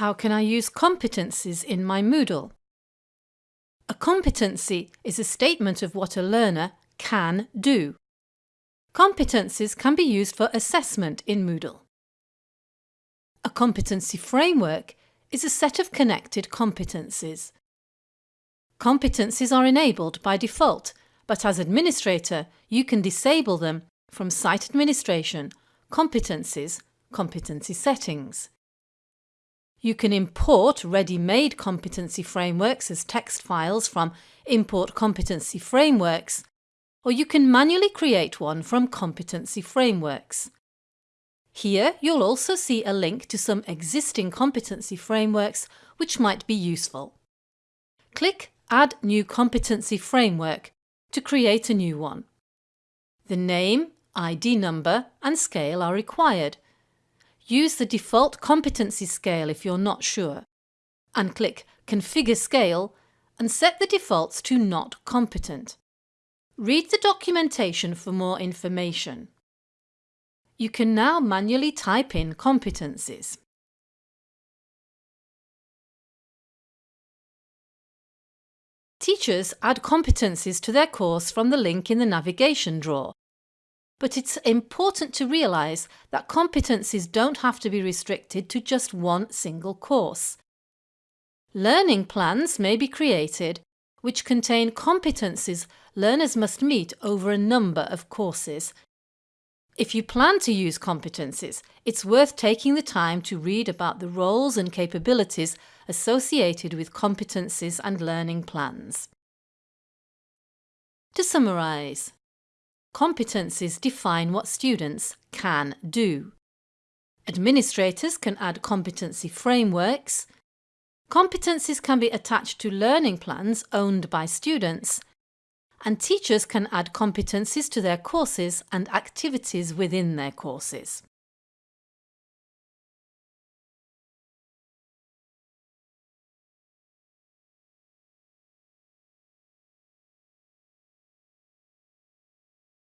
How can I use competencies in my Moodle? A competency is a statement of what a learner can do. Competencies can be used for assessment in Moodle. A competency framework is a set of connected competencies. Competencies are enabled by default, but as administrator you can disable them from Site Administration, Competencies, Competency Settings. You can import ready-made competency frameworks as text files from Import Competency Frameworks, or you can manually create one from Competency Frameworks. Here you'll also see a link to some existing competency frameworks which might be useful. Click Add New Competency Framework to create a new one. The name, ID number and scale are required Use the default competency scale if you're not sure, and click Configure Scale and set the defaults to Not Competent. Read the documentation for more information. You can now manually type in competencies. Teachers add competencies to their course from the link in the navigation drawer but it's important to realise that competencies don't have to be restricted to just one single course. Learning plans may be created which contain competencies learners must meet over a number of courses. If you plan to use competencies, it's worth taking the time to read about the roles and capabilities associated with competencies and learning plans. To summarise, Competencies define what students can do. Administrators can add competency frameworks. Competencies can be attached to learning plans owned by students. And teachers can add competencies to their courses and activities within their courses.